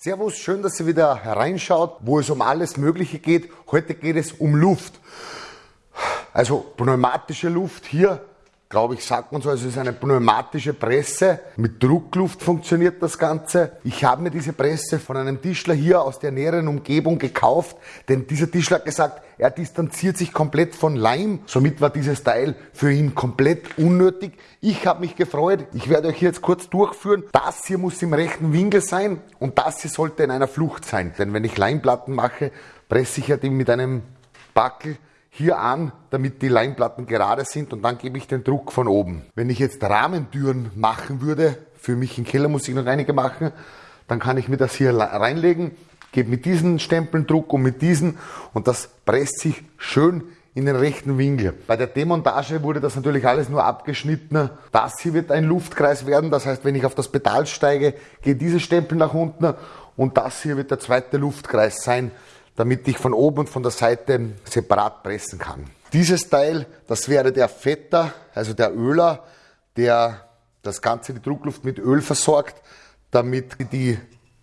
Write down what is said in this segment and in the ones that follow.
Servus, schön, dass ihr wieder hereinschaut, wo es um alles Mögliche geht. Heute geht es um Luft. Also pneumatische Luft hier glaube ich, sagt man so, also es ist eine pneumatische Presse. Mit Druckluft funktioniert das Ganze. Ich habe mir diese Presse von einem Tischler hier aus der näheren Umgebung gekauft, denn dieser Tischler hat gesagt, er distanziert sich komplett von Leim. Somit war dieses Teil für ihn komplett unnötig. Ich habe mich gefreut. Ich werde euch jetzt kurz durchführen. Das hier muss im rechten Winkel sein und das hier sollte in einer Flucht sein. Denn wenn ich Leimplatten mache, presse ich ja die mit einem Backel hier an, damit die Leimplatten gerade sind und dann gebe ich den Druck von oben. Wenn ich jetzt Rahmentüren machen würde, für mich im Keller muss ich noch einige machen, dann kann ich mir das hier reinlegen, gebe mit diesen Stempeln Druck und mit diesen und das presst sich schön in den rechten Winkel. Bei der Demontage wurde das natürlich alles nur abgeschnitten. Das hier wird ein Luftkreis werden, das heißt, wenn ich auf das Pedal steige, geht diese Stempel nach unten und das hier wird der zweite Luftkreis sein damit ich von oben und von der Seite separat pressen kann. Dieses Teil, das wäre der Fetter, also der Öler, der das Ganze, die Druckluft mit Öl versorgt, damit die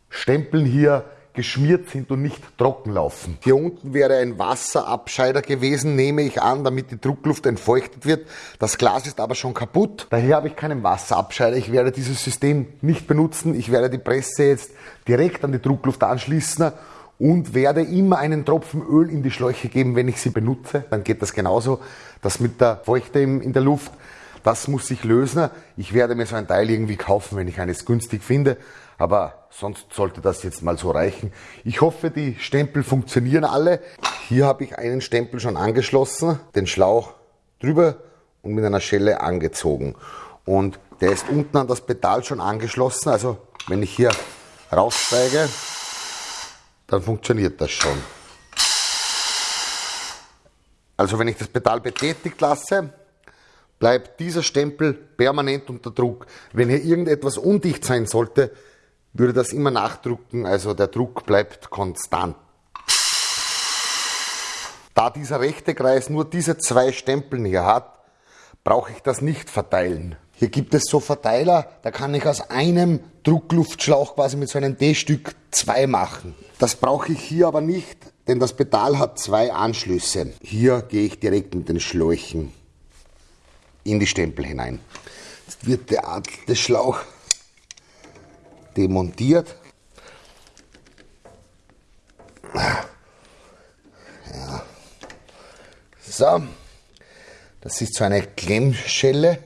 Stempeln hier geschmiert sind und nicht trocken laufen. Hier unten wäre ein Wasserabscheider gewesen, nehme ich an, damit die Druckluft entfeuchtet wird. Das Glas ist aber schon kaputt. Daher habe ich keinen Wasserabscheider. Ich werde dieses System nicht benutzen. Ich werde die Presse jetzt direkt an die Druckluft anschließen und werde immer einen Tropfen Öl in die Schläuche geben, wenn ich sie benutze. Dann geht das genauso. Das mit der Feuchte in der Luft, das muss sich lösen. Ich werde mir so ein Teil irgendwie kaufen, wenn ich eines günstig finde. Aber sonst sollte das jetzt mal so reichen. Ich hoffe, die Stempel funktionieren alle. Hier habe ich einen Stempel schon angeschlossen, den Schlauch drüber und mit einer Schelle angezogen. Und der ist unten an das Pedal schon angeschlossen. Also wenn ich hier raussteige, dann funktioniert das schon. Also wenn ich das Pedal betätigt lasse, bleibt dieser Stempel permanent unter Druck. Wenn hier irgendetwas undicht sein sollte, würde das immer nachdrucken, also der Druck bleibt konstant. Da dieser rechte Kreis nur diese zwei Stempeln hier hat, brauche ich das nicht verteilen. Hier gibt es so Verteiler, da kann ich aus einem Druckluftschlauch quasi mit so einem D-Stück zwei machen. Das brauche ich hier aber nicht, denn das Pedal hat zwei Anschlüsse. Hier gehe ich direkt mit den Schläuchen in die Stempel hinein. Jetzt wird der Schlauch demontiert. Ja. So, das ist so eine Klemmschelle.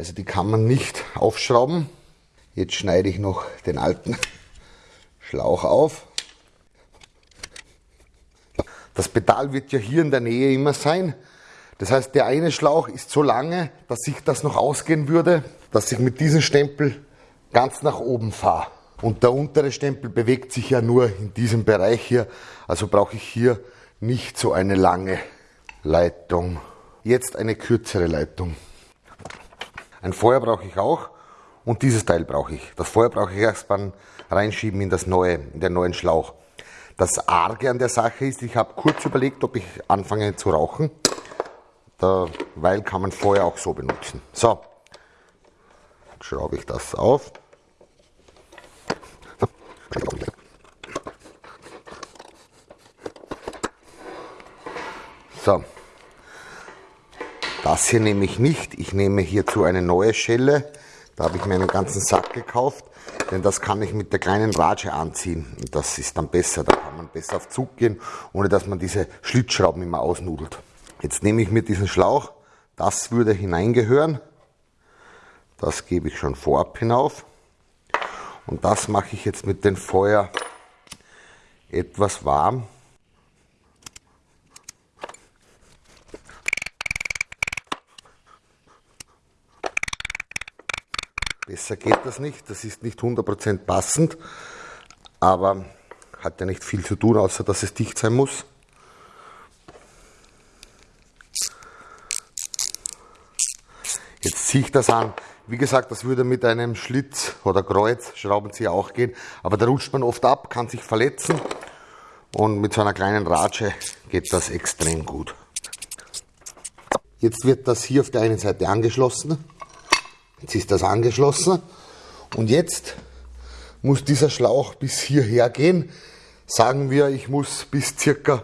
Also die kann man nicht aufschrauben. Jetzt schneide ich noch den alten Schlauch auf. Das Pedal wird ja hier in der Nähe immer sein. Das heißt, der eine Schlauch ist so lange, dass sich das noch ausgehen würde, dass ich mit diesem Stempel ganz nach oben fahre. Und der untere Stempel bewegt sich ja nur in diesem Bereich hier. Also brauche ich hier nicht so eine lange Leitung. Jetzt eine kürzere Leitung. Ein Feuer brauche ich auch und dieses Teil brauche ich. Das Feuer brauche ich erst beim Reinschieben in, das neue, in den neuen Schlauch. Das Arge an der Sache ist, ich habe kurz überlegt, ob ich anfange zu rauchen, weil kann man Feuer auch so benutzen. So, Jetzt schraube ich das auf. So, das hier nehme ich nicht. Ich nehme hierzu eine neue Schelle. Da habe ich mir einen ganzen Sack gekauft, denn das kann ich mit der kleinen Ratsche anziehen. Und das ist dann besser. Da kann man besser auf Zug gehen, ohne dass man diese Schlitzschrauben immer ausnudelt. Jetzt nehme ich mir diesen Schlauch. Das würde hineingehören. Das gebe ich schon vorab hinauf. Und das mache ich jetzt mit dem Feuer etwas warm. Besser geht das nicht, das ist nicht 100% passend, aber hat ja nicht viel zu tun, außer dass es dicht sein muss. Jetzt ziehe ich das an. Wie gesagt, das würde mit einem Schlitz oder Kreuz, Schraubenzieher auch gehen, aber da rutscht man oft ab, kann sich verletzen und mit so einer kleinen Ratsche geht das extrem gut. Jetzt wird das hier auf der einen Seite angeschlossen Jetzt ist das angeschlossen und jetzt muss dieser Schlauch bis hierher gehen. Sagen wir, ich muss bis circa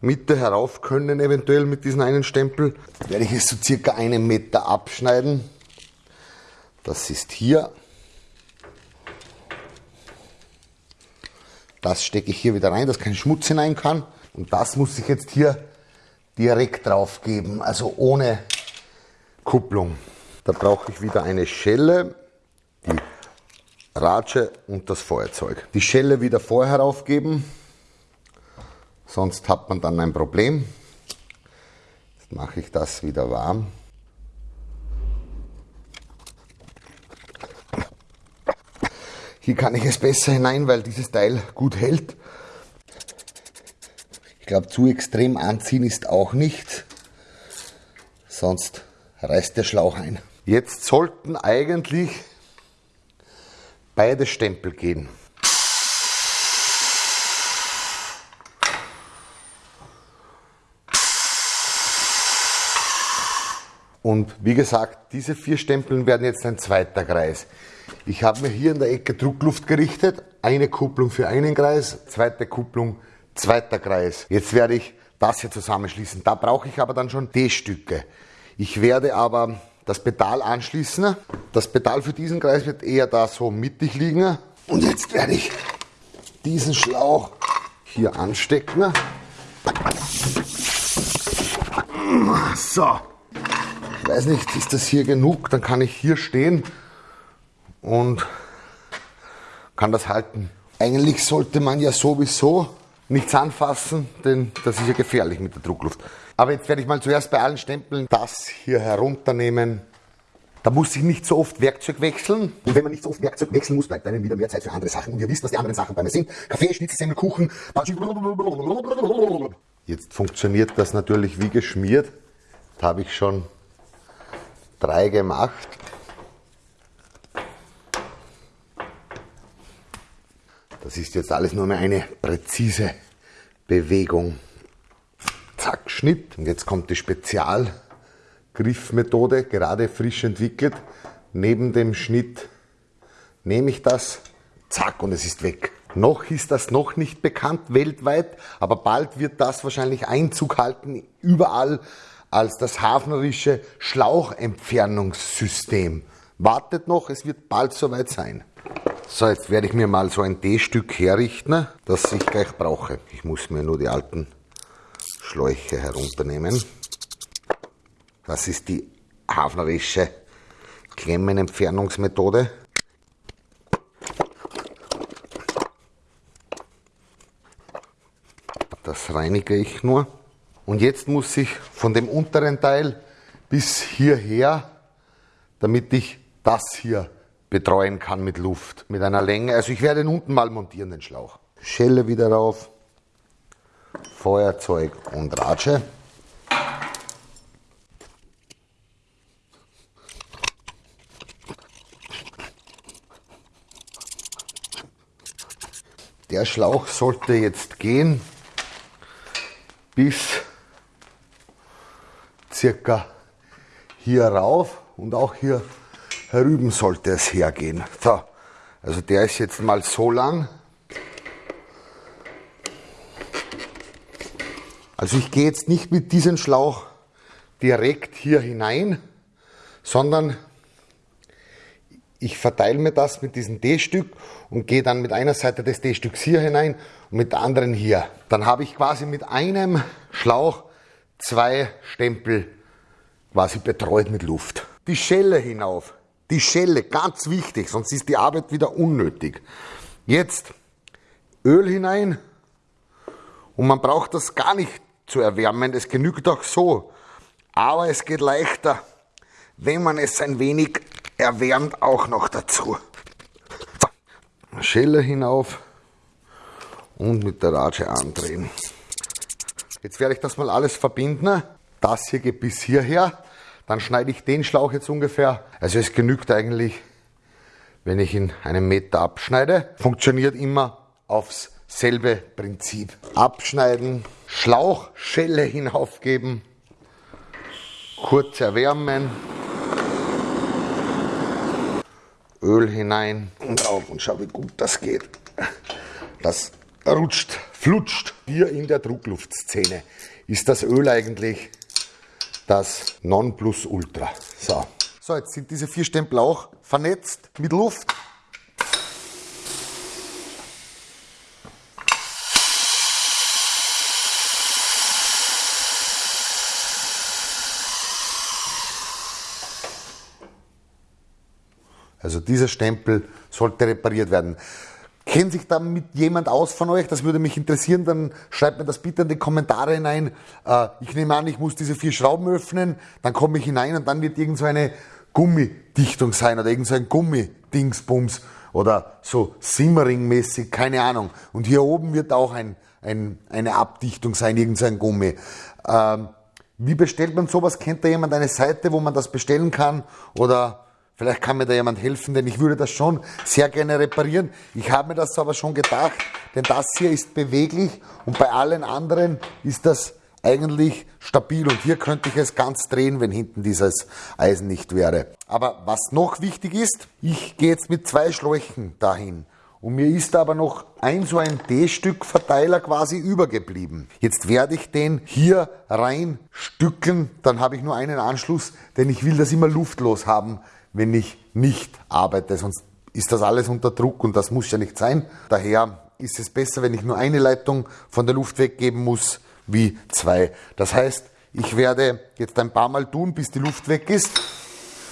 Mitte herauf können, eventuell mit diesem einen Stempel. Werde ich es so circa einen Meter abschneiden. Das ist hier. Das stecke ich hier wieder rein, dass kein Schmutz hinein kann. Und das muss ich jetzt hier direkt drauf geben, also ohne Kupplung. Da brauche ich wieder eine Schelle, die Ratsche und das Feuerzeug. Die Schelle wieder vorher aufgeben, sonst hat man dann ein Problem. Jetzt mache ich das wieder warm. Hier kann ich es besser hinein, weil dieses Teil gut hält. Ich glaube, zu extrem anziehen ist auch nicht, sonst reißt der Schlauch ein. Jetzt sollten eigentlich beide Stempel gehen. Und wie gesagt, diese vier Stempeln werden jetzt ein zweiter Kreis. Ich habe mir hier in der Ecke Druckluft gerichtet. Eine Kupplung für einen Kreis, zweite Kupplung, zweiter Kreis. Jetzt werde ich das hier zusammenschließen. Da brauche ich aber dann schon D-Stücke. Ich werde aber das Pedal anschließen. Das Pedal für diesen Kreis wird eher da so mittig liegen. Und jetzt werde ich diesen Schlauch hier anstecken. So. Ich weiß nicht, ist das hier genug? Dann kann ich hier stehen und kann das halten. Eigentlich sollte man ja sowieso nichts anfassen, denn das ist ja gefährlich mit der Druckluft. Aber jetzt werde ich mal zuerst bei allen Stempeln das hier herunternehmen. Da muss ich nicht so oft Werkzeug wechseln. Und wenn man nicht so oft Werkzeug wechseln muss, bleibt einem wieder mehr Zeit für andere Sachen. Und ihr wisst, was die anderen Sachen bei mir sind. Kaffee, Schnitzelsemmel, Kuchen. Jetzt funktioniert das natürlich wie geschmiert. Da habe ich schon drei gemacht. Das ist jetzt alles nur mehr eine präzise Bewegung. Schnitt. Und jetzt kommt die Spezialgriffmethode, gerade frisch entwickelt. Neben dem Schnitt nehme ich das, zack, und es ist weg. Noch ist das noch nicht bekannt weltweit, aber bald wird das wahrscheinlich Einzug halten überall als das hafnerische Schlauchentfernungssystem. Wartet noch, es wird bald soweit sein. So, jetzt werde ich mir mal so ein D-Stück herrichten, das ich gleich brauche. Ich muss mir nur die alten Schläuche herunternehmen. Das ist die hafnerische Klemmenentfernungsmethode. Das reinige ich nur. Und jetzt muss ich von dem unteren Teil bis hierher, damit ich das hier betreuen kann mit Luft, mit einer Länge. Also ich werde ihn unten mal montieren, den Schlauch. Schelle wieder rauf, Feuerzeug und Ratsche. Der Schlauch sollte jetzt gehen bis circa hier rauf und auch hier herüben sollte es hergehen. So, also der ist jetzt mal so lang. Also ich gehe jetzt nicht mit diesem Schlauch direkt hier hinein, sondern ich verteile mir das mit diesem D-Stück und gehe dann mit einer Seite des D-Stücks hier hinein und mit der anderen hier. Dann habe ich quasi mit einem Schlauch zwei Stempel quasi betreut mit Luft. Die Schelle hinauf die Schelle, ganz wichtig, sonst ist die Arbeit wieder unnötig. Jetzt Öl hinein und man braucht das gar nicht zu erwärmen, es genügt auch so. Aber es geht leichter, wenn man es ein wenig erwärmt auch noch dazu. Schelle hinauf und mit der Ratsche andrehen. Jetzt werde ich das mal alles verbinden. Das hier geht bis hierher. Dann schneide ich den Schlauch jetzt ungefähr. Also es genügt eigentlich, wenn ich ihn einen Meter abschneide. Funktioniert immer aufs selbe Prinzip. Abschneiden, Schlauchschelle hinaufgeben, kurz erwärmen Öl hinein und auf und schau, wie gut das geht. Das rutscht, flutscht. Hier in der Druckluftszene ist das Öl eigentlich das Nonplusultra. So. so, jetzt sind diese vier Stempel auch vernetzt mit Luft. Also dieser Stempel sollte repariert werden. Kennt sich damit jemand aus von euch? Das würde mich interessieren. Dann schreibt mir das bitte in die Kommentare hinein. Äh, ich nehme an, ich muss diese vier Schrauben öffnen, dann komme ich hinein und dann wird irgend so eine Gummidichtung sein oder irgend so ein Gummidingsbums oder so Simmering-mäßig, keine Ahnung. Und hier oben wird auch ein, ein, eine Abdichtung sein, irgend so ein Gummi. Ähm, wie bestellt man sowas? Kennt da jemand eine Seite, wo man das bestellen kann? Oder Vielleicht kann mir da jemand helfen, denn ich würde das schon sehr gerne reparieren. Ich habe mir das aber schon gedacht, denn das hier ist beweglich und bei allen anderen ist das eigentlich stabil und hier könnte ich es ganz drehen, wenn hinten dieses Eisen nicht wäre. Aber was noch wichtig ist, ich gehe jetzt mit zwei Schläuchen dahin. Und mir ist aber noch ein so ein D-Stück Verteiler quasi übergeblieben. Jetzt werde ich den hier rein stückeln, dann habe ich nur einen Anschluss, denn ich will das immer luftlos haben wenn ich nicht arbeite, sonst ist das alles unter Druck und das muss ja nicht sein. Daher ist es besser, wenn ich nur eine Leitung von der Luft weggeben muss, wie zwei. Das heißt, ich werde jetzt ein paar Mal tun, bis die Luft weg ist,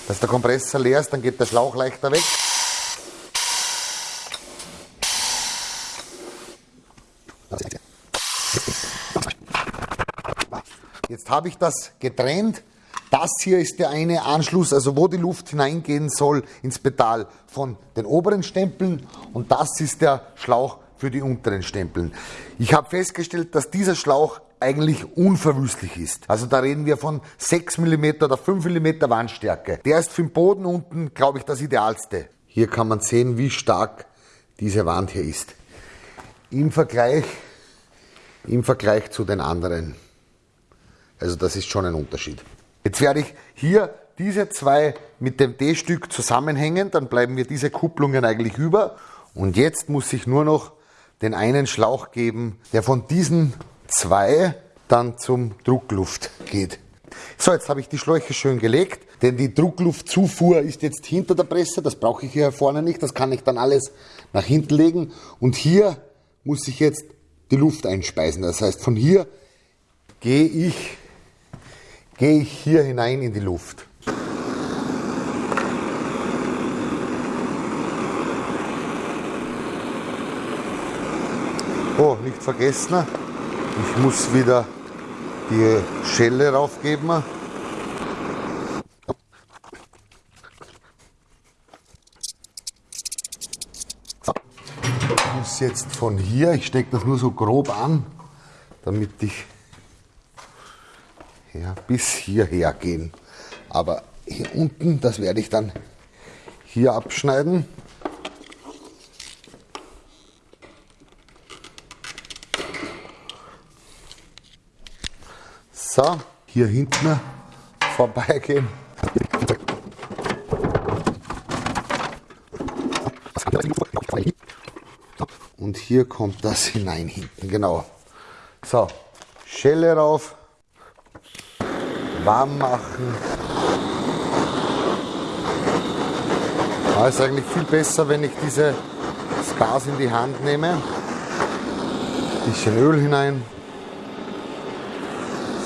dass der Kompressor leer ist, dann geht der Schlauch leichter weg. Jetzt habe ich das getrennt. Das hier ist der eine Anschluss, also wo die Luft hineingehen soll ins Pedal von den oberen Stempeln und das ist der Schlauch für die unteren Stempeln. Ich habe festgestellt, dass dieser Schlauch eigentlich unverwüstlich ist. Also da reden wir von 6 mm oder 5 mm Wandstärke. Der ist für den Boden unten, glaube ich, das idealste. Hier kann man sehen, wie stark diese Wand hier ist. Im Vergleich, im Vergleich zu den anderen. Also das ist schon ein Unterschied. Jetzt werde ich hier diese zwei mit dem D-Stück zusammenhängen, dann bleiben mir diese Kupplungen eigentlich über. Und jetzt muss ich nur noch den einen Schlauch geben, der von diesen zwei dann zum Druckluft geht. So, jetzt habe ich die Schläuche schön gelegt, denn die Druckluftzufuhr ist jetzt hinter der Presse, das brauche ich hier vorne nicht, das kann ich dann alles nach hinten legen. Und hier muss ich jetzt die Luft einspeisen. Das heißt, von hier gehe ich gehe ich hier hinein in die Luft. Oh, nicht vergessen, ich muss wieder die Schelle raufgeben. Ich muss jetzt von hier, ich stecke das nur so grob an, damit ich ja, bis hierher gehen. Aber hier unten, das werde ich dann hier abschneiden. So, hier hinten vorbeigehen. Und hier kommt das hinein hinten, genau. So, Schelle rauf warm machen. Es ist eigentlich viel besser, wenn ich diese, Gas in die Hand nehme. Ein bisschen Öl hinein.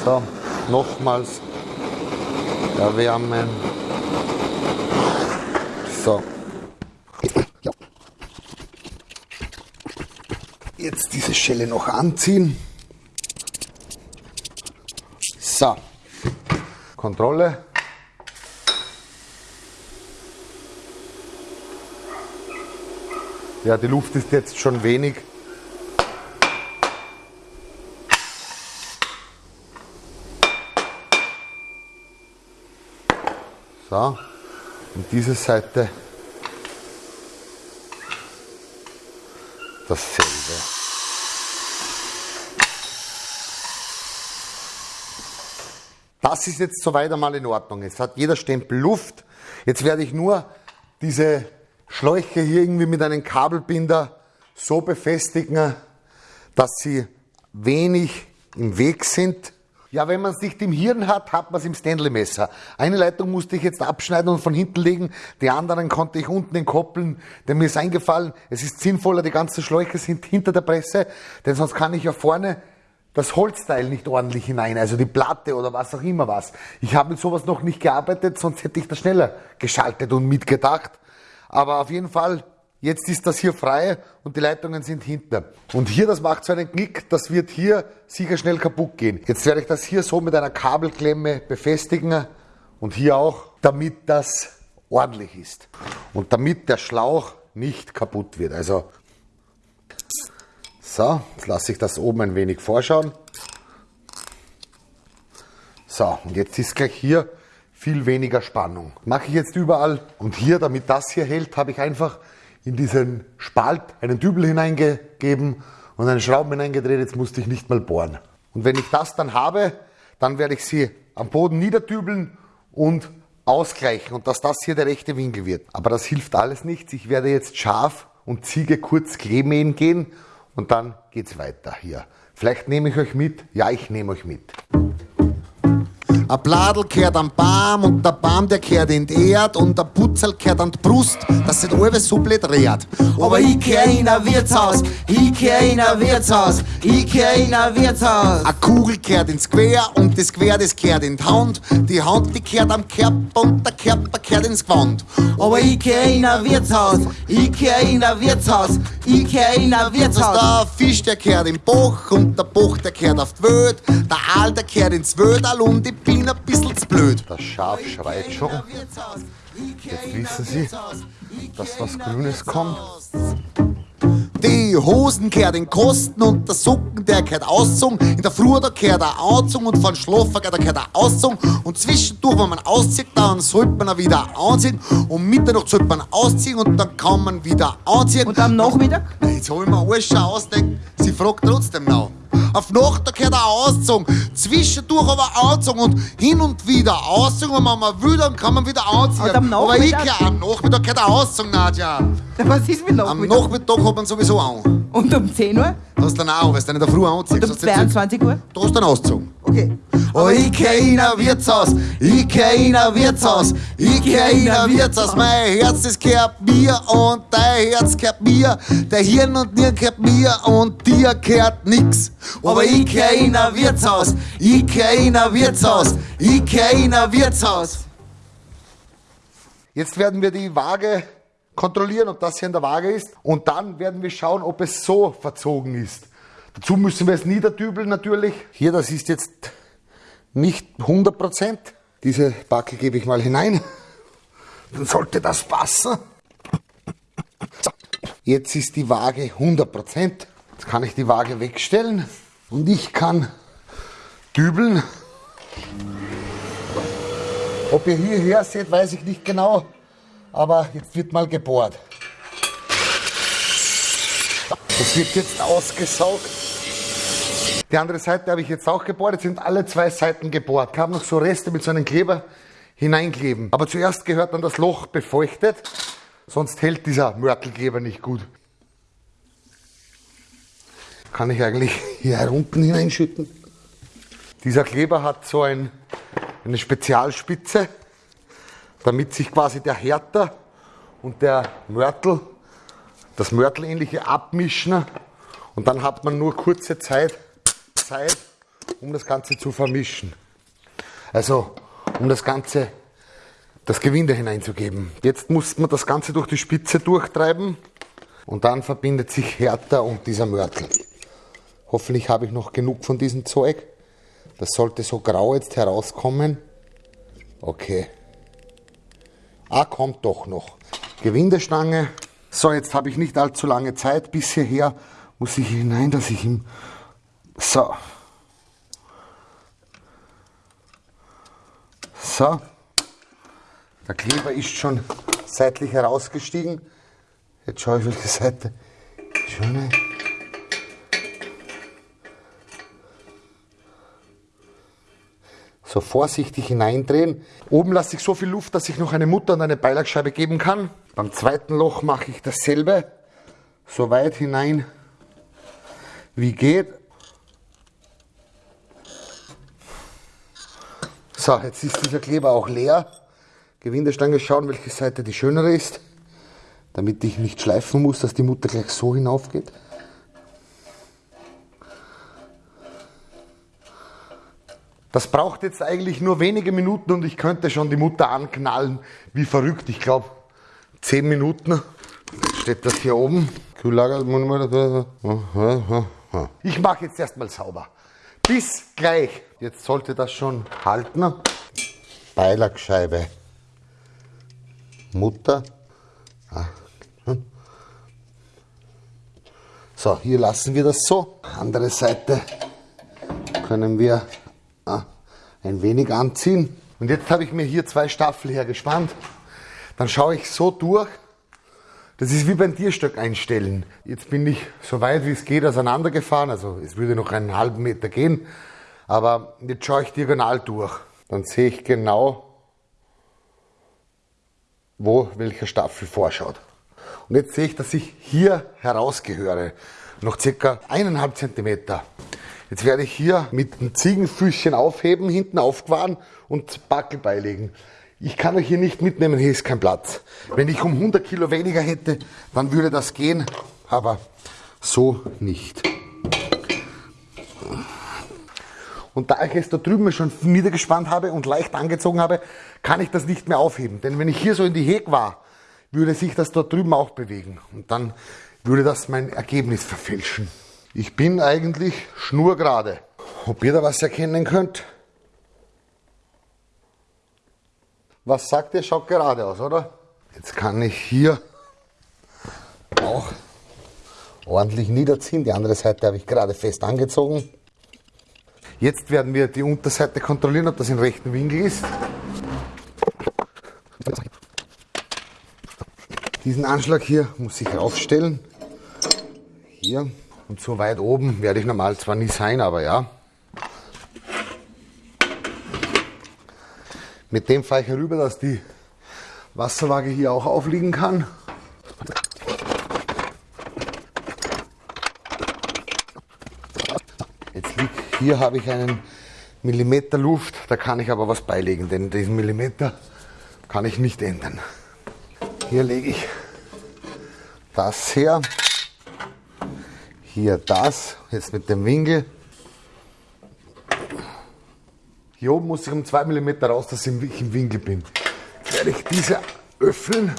So, nochmals erwärmen. So. Jetzt diese Schelle noch anziehen. So. Kontrolle. Ja, die Luft ist jetzt schon wenig. So, und diese Seite dasselbe. Das ist jetzt soweit einmal in Ordnung. Jetzt hat jeder Stempel Luft. Jetzt werde ich nur diese Schläuche hier irgendwie mit einem Kabelbinder so befestigen, dass sie wenig im Weg sind. Ja, wenn man es nicht im Hirn hat, hat man es im Stanley-Messer. Eine Leitung musste ich jetzt abschneiden und von hinten legen, die anderen konnte ich unten entkoppeln, denn mir ist eingefallen, es ist sinnvoller, die ganzen Schläuche sind hinter der Presse, denn sonst kann ich ja vorne das Holzteil nicht ordentlich hinein, also die Platte oder was auch immer was. Ich habe mit sowas noch nicht gearbeitet, sonst hätte ich das schneller geschaltet und mitgedacht. Aber auf jeden Fall, jetzt ist das hier frei und die Leitungen sind hinten. Und hier, das macht so einen Knick, das wird hier sicher schnell kaputt gehen. Jetzt werde ich das hier so mit einer Kabelklemme befestigen und hier auch, damit das ordentlich ist. Und damit der Schlauch nicht kaputt wird. Also so, jetzt lasse ich das oben ein wenig vorschauen. So, und jetzt ist gleich hier viel weniger Spannung. Mache ich jetzt überall. Und hier, damit das hier hält, habe ich einfach in diesen Spalt einen Dübel hineingegeben und einen Schrauben hineingedreht. Jetzt musste ich nicht mal bohren. Und wenn ich das dann habe, dann werde ich sie am Boden niederdübeln und ausgleichen und dass das hier der rechte Winkel wird. Aber das hilft alles nichts. Ich werde jetzt scharf und Ziege kurz Kleemähen gehen und dann geht's weiter hier. Vielleicht nehme ich euch mit. Ja, ich nehme euch mit. Ein Bladel kehrt am Baum und der Baum der kehrt in die Erd und der Putzel kehrt an die Brust, dass sich alles so blöd dreht. Aber ich kehr in ein Wirtshaus, ich kehr in ein Wirtshaus, ich kehr in ein Wirtshaus. Eine Kugel kehrt ins Quer und das Quer, das kehrt in die Hand. Die Hand, die kehrt am Körper und der Körper kehrt ins Gewand. Aber ich kehr in ein Wirtshaus, ich kehr in ein Wirtshaus, ich kehr in ein Wirtshaus. Der Fisch, der kehrt im Bach und der Bach, der kehrt auf die Welt. Der Aal, der kehrt ins Wöderl und ich bin ein bisschen zu blöd. Das Schaf schreit schon. Jetzt wissen Sie, dass was Grünes kommt. Die Hosen kehrt in Kosten und der Socken, der kehrt auszogen. In der Früh, da kehrt er anzogen und von Schlafen, da kehrt er auszogen. Und zwischendurch, wenn man auszieht, dann sollte man wieder anziehen. Um Mitternacht sollte man ausziehen und dann kann man wieder anziehen. Und am Nachmittag? Jetzt hab ich mir alles schon ausdenkt. Sie fragt trotzdem noch. Auf Nacht kehrt er auszogen, zwischendurch aber anzogen und hin und wieder auszogen. Und wenn man will, dann kann man wieder anziehen. Am aber ich Nachmittag? kehr, am Nachmittag kehrt er auszogen, Nadja. Was ist mit Am Nachmittag? Nachmittag hat man sowieso an. Und um 10 Uhr? Hast du dann auch, weil du dann in der Früh anziehst. Und um hast du jetzt- 22 Uhr? Da hast du dann ausgezogen. Okay. Oh, ein Wirtshaus, ein Wirtshaus, ein Wirtshaus. Mein Herz, das gehört mir und dein Herz gehört mir. Der Hirn und Nieren gehört mir und dir gehört nix. Aber ein Wirtshaus, ein Wirtshaus, ein Wirtshaus. Jetzt werden wir die Waage kontrollieren, ob das hier in der Waage ist. Und dann werden wir schauen, ob es so verzogen ist. Dazu müssen wir es niederdübeln natürlich. Hier, das ist jetzt nicht 100%. Diese Backe gebe ich mal hinein. Dann sollte das passen. So. Jetzt ist die Waage 100%. Jetzt kann ich die Waage wegstellen und ich kann dübeln. Ob ihr hierher seht, weiß ich nicht genau, aber jetzt wird mal gebohrt. Das wird jetzt ausgesaugt. Die andere Seite habe ich jetzt auch gebohrt. Jetzt sind alle zwei Seiten gebohrt. Ich habe noch so Reste mit so einem Kleber hineinkleben. Aber zuerst gehört dann das Loch befeuchtet, sonst hält dieser Mörtelkleber nicht gut. Kann ich eigentlich hier herunten hineinschütten? Dieser Kleber hat so ein, eine Spezialspitze, damit sich quasi der Härter und der Mörtel, das Mörtelähnliche abmischen und dann hat man nur kurze Zeit, Zeit, um das Ganze zu vermischen. Also, um das Ganze, das Gewinde hineinzugeben. Jetzt muss man das Ganze durch die Spitze durchtreiben und dann verbindet sich Härter und dieser Mörtel. Hoffentlich habe ich noch genug von diesem Zeug. Das sollte so grau jetzt herauskommen. Okay. Ah, kommt doch noch. Gewindestange. So, jetzt habe ich nicht allzu lange Zeit. Bis hierher muss ich hinein, dass ich ihm. So. So. Der Kleber ist schon seitlich herausgestiegen. Jetzt schaue ich, welche Seite. Schöne. So vorsichtig hineindrehen. Oben lasse ich so viel Luft, dass ich noch eine Mutter und eine Beilagscheibe geben kann. Beim zweiten Loch mache ich dasselbe, so weit hinein wie geht. So, jetzt ist dieser Kleber auch leer. Gewindestange schauen, welche Seite die schönere ist, damit ich nicht schleifen muss, dass die Mutter gleich so hinaufgeht. Das braucht jetzt eigentlich nur wenige Minuten und ich könnte schon die Mutter anknallen, wie verrückt. Ich glaube, 10 Minuten. Steht das hier oben. Ich mache jetzt erstmal sauber. Bis gleich. Jetzt sollte das schon halten. Beilagscheibe. Mutter. So, hier lassen wir das so. Andere Seite können wir ein wenig anziehen. Und jetzt habe ich mir hier zwei Staffel hergespannt. Dann schaue ich so durch. Das ist wie beim Tierstöck einstellen. Jetzt bin ich so weit wie es geht auseinandergefahren. Also es würde noch einen halben Meter gehen. Aber jetzt schaue ich diagonal durch. Dann sehe ich genau, wo welcher Staffel vorschaut. Und jetzt sehe ich, dass ich hier herausgehöre. Noch circa eineinhalb Zentimeter. Jetzt werde ich hier mit dem Ziegenfüßchen aufheben, hinten aufgefahren und Backel beilegen. Ich kann euch hier nicht mitnehmen, hier ist kein Platz. Wenn ich um 100 Kilo weniger hätte, dann würde das gehen, aber so nicht. Und da ich es da drüben schon niedergespannt habe und leicht angezogen habe, kann ich das nicht mehr aufheben. Denn wenn ich hier so in die Heg war, würde sich das da drüben auch bewegen. Und dann würde das mein Ergebnis verfälschen. Ich bin eigentlich schnurgerade. Ob ihr da was erkennen könnt? Was sagt ihr? Schaut gerade aus, oder? Jetzt kann ich hier auch ordentlich niederziehen. Die andere Seite habe ich gerade fest angezogen. Jetzt werden wir die Unterseite kontrollieren, ob das im rechten Winkel ist. Diesen Anschlag hier muss ich aufstellen. Hier. Und so weit oben werde ich normal zwar nie sein, aber ja. Mit dem fahre ich herüber, dass die Wasserwaage hier auch aufliegen kann. Jetzt liegt, hier habe ich einen Millimeter Luft, da kann ich aber was beilegen, denn diesen Millimeter kann ich nicht ändern. Hier lege ich das her, hier das, jetzt mit dem Winkel. Hier oben muss ich um 2 mm raus, dass ich im Winkel bin. Jetzt werde ich diese öffnen.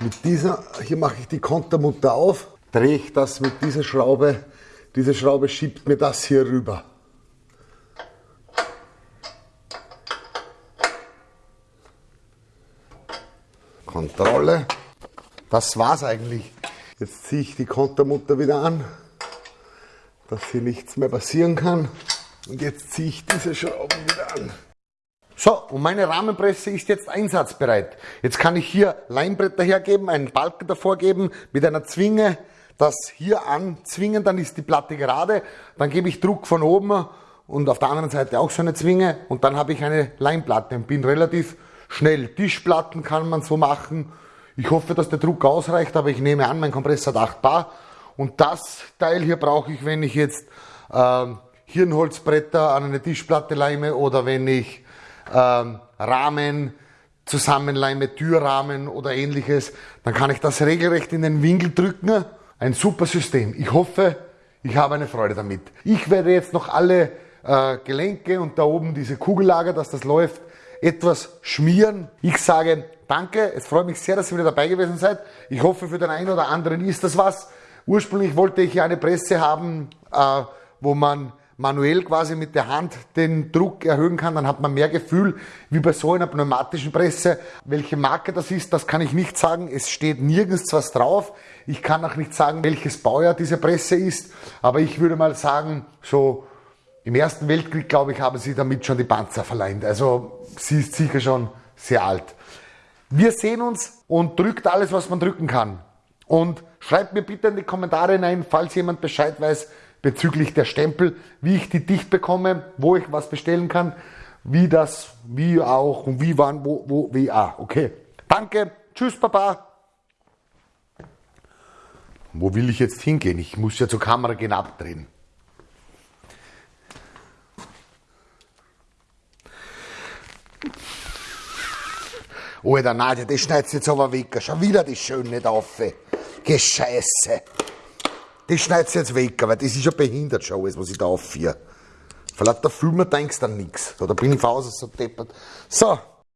Mit dieser, hier mache ich die Kontermutter auf, drehe ich das mit dieser Schraube. Diese Schraube schiebt mir das hier rüber. Kontrolle. Das war's eigentlich. Jetzt ziehe ich die Kontermutter wieder an, dass hier nichts mehr passieren kann. Und jetzt ziehe ich diese Schrauben wieder an. So, und meine Rahmenpresse ist jetzt einsatzbereit. Jetzt kann ich hier Leimbretter hergeben, einen Balken davor geben, mit einer Zwinge das hier anzwingen, dann ist die Platte gerade, dann gebe ich Druck von oben und auf der anderen Seite auch so eine Zwinge und dann habe ich eine Leimplatte und bin relativ schnell. Tischplatten kann man so machen. Ich hoffe, dass der Druck ausreicht, aber ich nehme an, mein Kompressor hat 8 Bar. Und das Teil hier brauche ich, wenn ich jetzt ähm, Hirnholzbretter an eine Tischplatte leime oder wenn ich ähm, Rahmen zusammenleime, Türrahmen oder ähnliches, dann kann ich das regelrecht in den Winkel drücken. Ein super System. Ich hoffe, ich habe eine Freude damit. Ich werde jetzt noch alle äh, Gelenke und da oben diese Kugellager, dass das läuft, etwas schmieren. Ich sage danke, es freut mich sehr, dass ihr wieder dabei gewesen seid. Ich hoffe, für den einen oder anderen ist das was. Ursprünglich wollte ich eine Presse haben, äh, wo man manuell quasi mit der Hand den Druck erhöhen kann, dann hat man mehr Gefühl wie bei so einer pneumatischen Presse. Welche Marke das ist, das kann ich nicht sagen. Es steht nirgends was drauf. Ich kann auch nicht sagen, welches Baujahr diese Presse ist, aber ich würde mal sagen, so im Ersten Weltkrieg, glaube ich, haben sie damit schon die Panzer verleiht. Also sie ist sicher schon sehr alt. Wir sehen uns und drückt alles, was man drücken kann. Und schreibt mir bitte in die Kommentare hinein, falls jemand Bescheid weiß, bezüglich der Stempel, wie ich die dicht bekomme, wo ich was bestellen kann, wie das, wie auch und wie wann, wo, wo, wie, ah, okay. Danke, tschüss, Papa. Wo will ich jetzt hingehen? Ich muss ja zur Kamera gehen abdrehen. Alter, Nadja, das schneidest jetzt aber weg. Schon wieder die Schöne da auf. Gescheiße. Das schneidest jetzt weg, weil das ist ja behindert schon alles, was ich da aufführe. Vielleicht der Filmer denkst du an nichts. Oder bin ich Hause so deppert. So,